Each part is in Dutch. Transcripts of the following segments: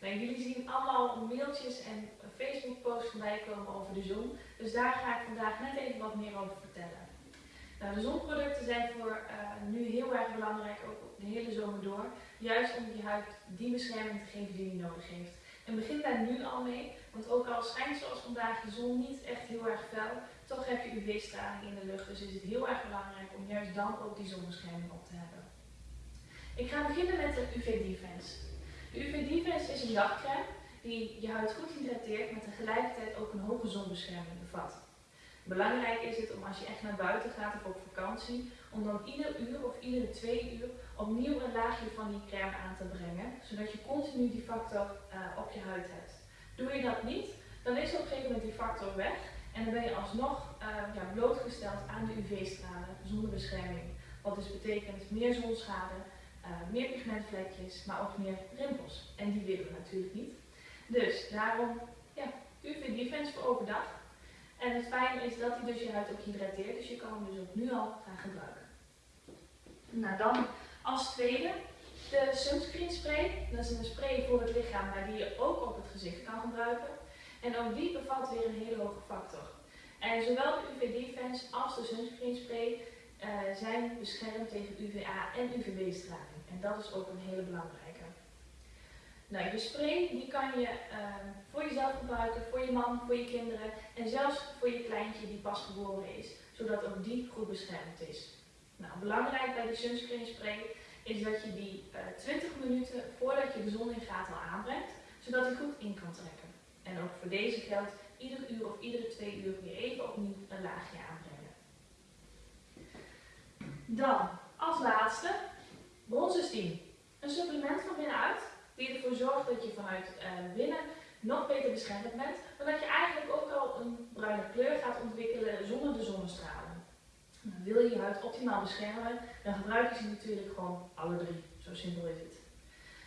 Nou, jullie zien allemaal mailtjes en Facebook posts voorbij komen over de zon. Dus daar ga ik vandaag net even wat meer over vertellen. Nou, de zonproducten zijn voor uh, nu heel erg belangrijk, ook de hele zomer door. Juist om je huid die bescherming te geven die je nodig heeft. En begin daar nu al mee, want ook al schijnt zoals vandaag de zon niet echt heel erg fel, toch heb je UV-straling in de lucht. Dus is het heel erg belangrijk om juist dan ook die zonbescherming op te hebben. Ik ga beginnen met de UV Defense. De UV Defense is een dagcrème die je huid goed hydrateert, maar tegelijkertijd ook een hoge zonbescherming bevat. Belangrijk is het om als je echt naar buiten gaat of op vakantie, om dan ieder uur of iedere twee uur opnieuw een laagje van die crème aan te brengen, zodat je continu die factor uh, op je huid hebt. Doe je dat niet, dan is op een gegeven moment die factor weg en dan ben je alsnog uh, ja, blootgesteld aan de UV-stralen zonder bescherming. Wat dus betekent meer zonschade, uh, meer pigmentvlekjes, maar ook meer rimpels. En die willen we natuurlijk niet. Dus daarom ja, UV Defense voor overdag. En het fijne is dat hij dus je huid ook hydrateert, dus je kan hem dus ook nu al gaan gebruiken. Nou dan als tweede de sunscreen spray. Dat is een spray voor het lichaam, maar die je ook op het gezicht kan gebruiken. En ook die bevat weer een hele hoge factor. En zowel de UV Defense als de sunscreen spray uh, zijn beschermd tegen UVA en UVB-straling. En dat is ook een hele belangrijke. Nou, je spray die kan je uh, voor jezelf gebruiken, voor je man, voor je kinderen en zelfs voor je kleintje die pas geboren is, zodat ook die goed beschermd is. Nou, belangrijk bij die sunscreen spray is dat je die uh, eh, 20 minuten voordat je de zon in gaat al aanbrengt, zodat hij goed in kan trekken. En ook voor deze geldt ieder uur of iedere twee uur weer even opnieuw een laagje aanbrengen. Dan, als laatste, bronzensteam. Een supplement van binnenuit die ervoor zorgt dat je vanuit uh, binnen nog beter beschermd bent, maar dat je eigenlijk ook al een bruine kleur gaat ontwikkelen zonder de zonnestralen. Nou, wil je je huid optimaal beschermen, dan gebruik je ze natuurlijk gewoon alle drie. Zo simpel is het.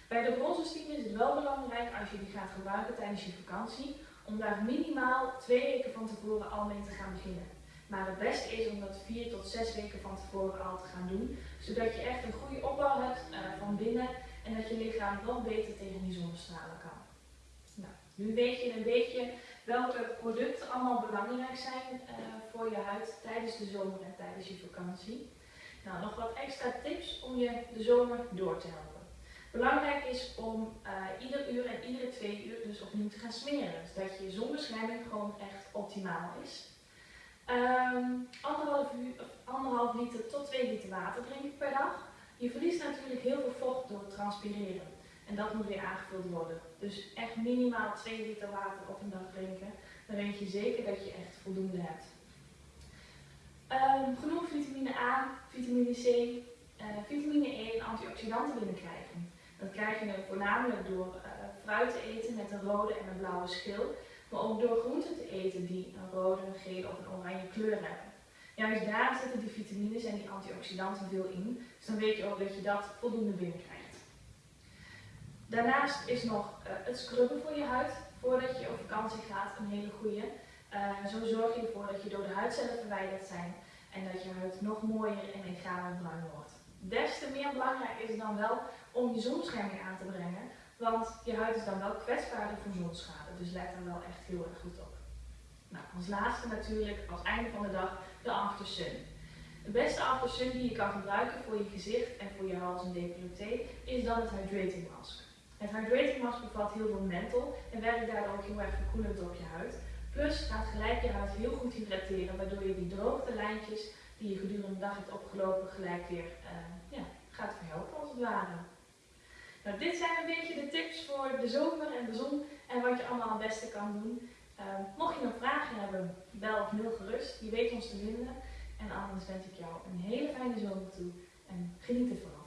Bij de bronzensteam is het wel belangrijk als je die gaat gebruiken tijdens je vakantie, om daar minimaal twee weken van tevoren al mee te gaan beginnen. Maar het beste is om dat vier tot zes weken van tevoren al te gaan doen, zodat je echt een goede opbouw hebt uh, van binnen en dat je lichaam nog beter tegen die zonnestralen kan. Nou, nu weet je een beetje welke producten allemaal belangrijk zijn uh, voor je huid tijdens de zomer en tijdens je vakantie. Nou, nog wat extra tips om je de zomer door te helpen. Belangrijk is om uh, ieder uur en iedere twee uur dus opnieuw te gaan smeren. Zodat je zonbescherming gewoon echt optimaal is. Um, anderhalf, uur, anderhalf liter tot 2 liter water drinken per dag. Je verliest natuurlijk heel veel vocht door het transpireren. En dat moet weer aangevuld worden. Dus echt minimaal 2 liter water op een dag drinken. Dan weet je zeker dat je echt voldoende hebt. Um, genoeg vitamine A, vitamine C, uh, vitamine E en antioxidanten binnenkrijgen. Dat krijg je voornamelijk door uh, fruit te eten met een rode en een blauwe schil. Maar ook door groenten te eten die een rode, een gele of een Juist daar zitten die vitamines en die antioxidanten veel in. Dus dan weet je ook dat je dat voldoende binnenkrijgt. Daarnaast is nog uh, het scrubben voor je huid. Voordat je op vakantie gaat een hele goede. Uh, zo zorg je ervoor dat je door de huidcellen verwijderd zijn. En dat je huid nog mooier en egaler bruin wordt. Des te meer belangrijk is het dan wel om je zonbescherming aan te brengen. Want je huid is dan wel kwetsbaarder voor zonschade. Dus let daar wel echt heel erg goed op. Nou, als laatste natuurlijk, als einde van de dag, de After Sun. De beste After Sun die je kan gebruiken voor je gezicht en voor je hals en decolleté is dan het Hydrating Mask. Het Hydrating Mask bevat heel veel menthol en werkt daardoor ook heel erg verkoelend op je huid. Plus gaat gelijk je huid heel goed hydrateren, waardoor je die droogte lijntjes die je gedurende de dag hebt opgelopen gelijk weer uh, ja, gaat verhelpen als het ware. Nou, dit zijn een beetje de tips voor de zomer en de zon en wat je allemaal het beste kan doen. Uh, mocht je nog vragen hebben, bel of mail gerust. Je weet ons te vinden. En anders wens ik jou een hele fijne zomer toe en geniet ervan.